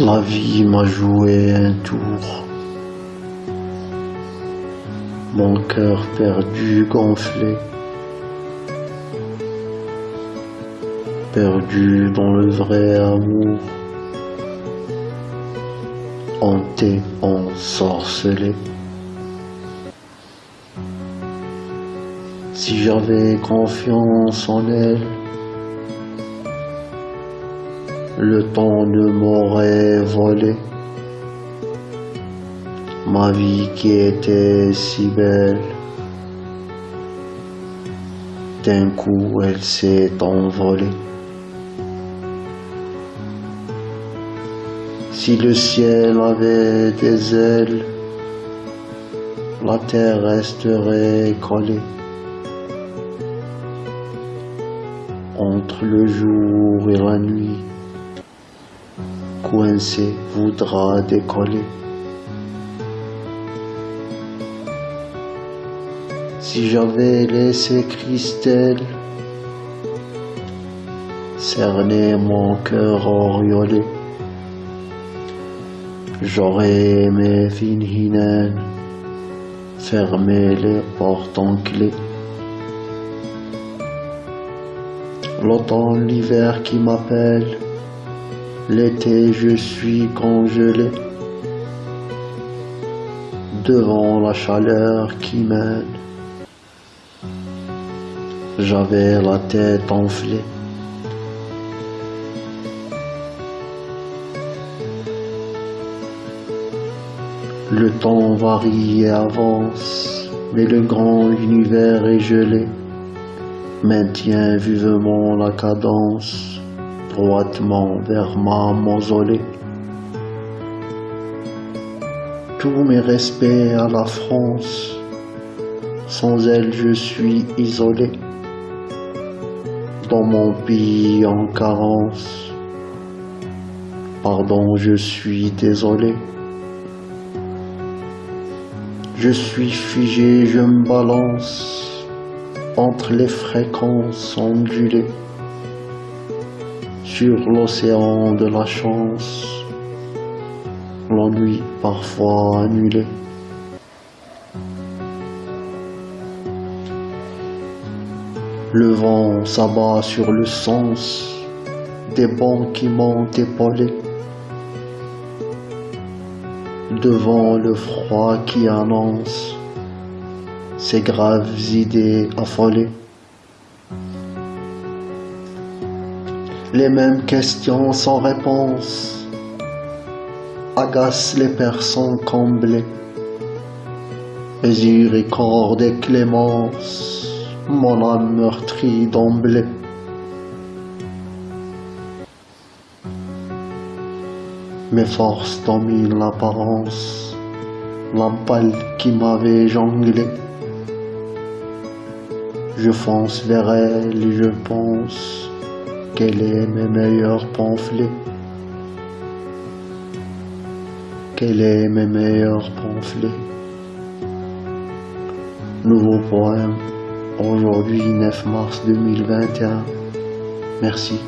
La vie m'a joué un tour. Mon cœur perdu, gonflé. Perdu dans le vrai amour. Hanté, ensorcelé. Si j'avais confiance en elle, le temps ne m'aurait volé. Ma vie qui était si belle, d'un coup elle s'est envolée. Si le ciel avait des ailes, la terre resterait collée. Entre le jour et la nuit, coincé voudra décoller. Si j'avais laissé Christelle cerner mon cœur oriolé, j'aurais aimé Finhinen fermer les portes en clé. L'automne, l'hiver qui m'appelle, L'été, je suis congelé devant la chaleur qui mène. J'avais la tête enflée. Le temps varie et avance, mais le grand univers est gelé, maintient vivement la cadence droitement vers ma mausolée. Tous mes respects à la France, sans elle je suis isolé. Dans mon pays en carence, pardon je suis désolé. Je suis figé, je me balance entre les fréquences ondulées sur l'océan de la chance, l'ennui parfois annulé. Le vent s'abat sur le sens des bancs qui m'ont épaulé. Devant le froid qui annonce ces graves idées affolées. Les mêmes questions sans réponse agacent les personnes comblées. Miséricorde et clémence, mon âme meurtrie d'emblée. Mes forces dominent l'apparence, la qui m'avait jonglé. Je fonce vers elle et je pense quel est mes meilleurs pamphlets Quel est mes meilleurs pamphlets Nouveau poème, aujourd'hui 9 mars 2021. Merci.